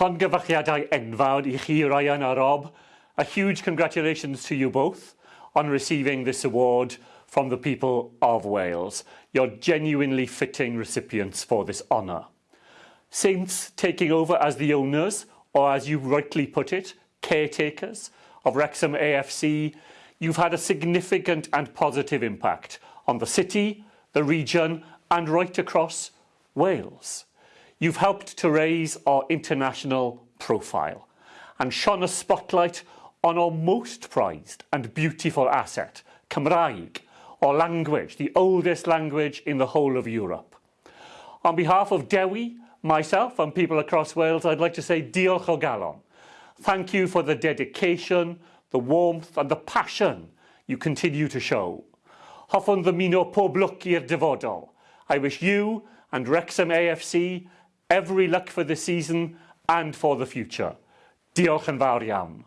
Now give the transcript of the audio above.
Llongyfarchiadau enfawr i chi, Ryan a Rob. A huge congratulations to you both on receiving this award from the people of Wales. You're genuinely fitting recipients for this honour. Since taking over as the owners, or as you rightly put it, caretakers of Wrexham AFC, you've had a significant and positive impact on the city, the region and right across Wales. You've helped to raise our international profile and shone a spotlight on our most prized and beautiful asset, Cymraeg, or language, the oldest language in the whole of Europe. On behalf of Dewi, myself and people across Wales, I'd like to say diolch o galon. Thank you for the dedication, the warmth and the passion you continue to show. Hoffwn ddymuno pob lwc i'r dyfodol. I wish you and Wrexham AFC every luck for the season and for the future. Diolch yn fawr iawn.